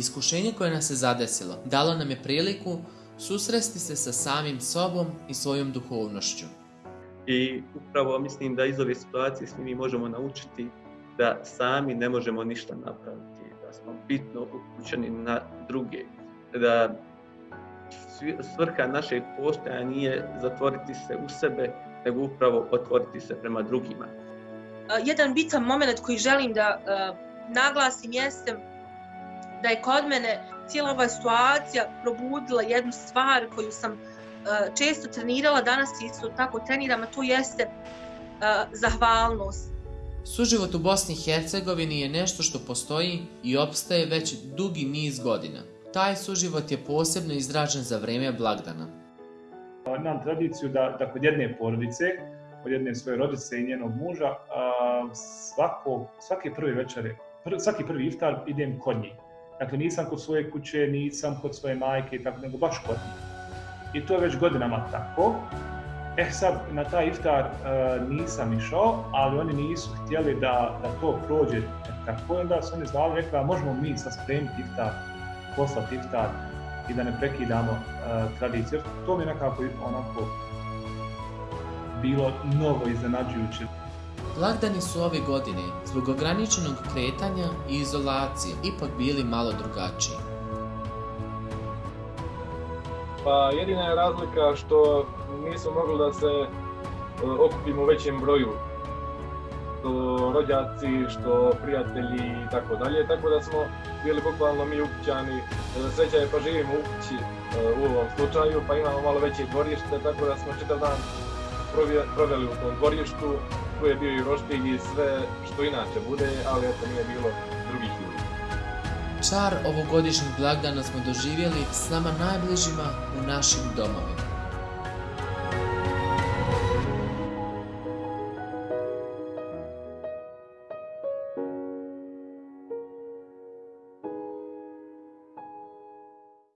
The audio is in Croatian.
Iskušenje koje nas je zadesilo dalo nam je priliku susresti se sa samim sobom i svojom duhovnošću. I upravo mislim da iz ove situacije svi mi možemo naučiti da sami ne možemo ništa napraviti, da smo bitno uključeni na druge, da svrha našeg postojanja nije zatvoriti se u sebe, nego upravo otvoriti se prema drugima. Jedan bitan moment koji želim da naglasim jeste da je kod mene cijela ova situacija probudila jednu stvar koju sam često trenirala, danas isto tako treniram, a to jeste zahvalnost. Suživot u Bosni i Hercegovini je nešto što postoji i opstaje već dugi niz godina. Taj suživot je posebno izražen za vrijeme blagdana. Imam tradiciju da, da kod jedne porodice, kod jedne svoje rodice i njenog muža, svako, svaki prvi večer, svaki prvi iftar idem kod njih. Dakle, nisam kod svoje kuće, nisam kod svoje majke tako, nego baš kod njih. I to je već godinama tako. E sad, na taj iftar nisam išao, ali oni nisu htjeli da, da to prođe tako. Onda su oni zvali, rekla, možemo mi sad spremiti iftar poslati iftar i da ne prekidamo uh, tradiciju. To mi je nekako onako bilo novo iznenađujuće. Blagdani su ove godine, zbog ograničenog kretanja i izolacije, ipak bili malo drugačiji. Pa jedina je razlika što nismo mogli da se okupimo u većem broju što rođaci, što prijatelji i tako dalje, tako da smo bili bukvalno mi ukućani. Sreća je pa živimo u kući e, u ovom slučaju, pa imamo malo veće dvorište, tako da smo čitav dan proveli u tom dvorištu, tu je bio i roštilj i sve što inače bude, ali eto nije bilo drugih ljudi. Čar ovogodišnjeg blagdana smo doživjeli s nama najbližima u našim domovima.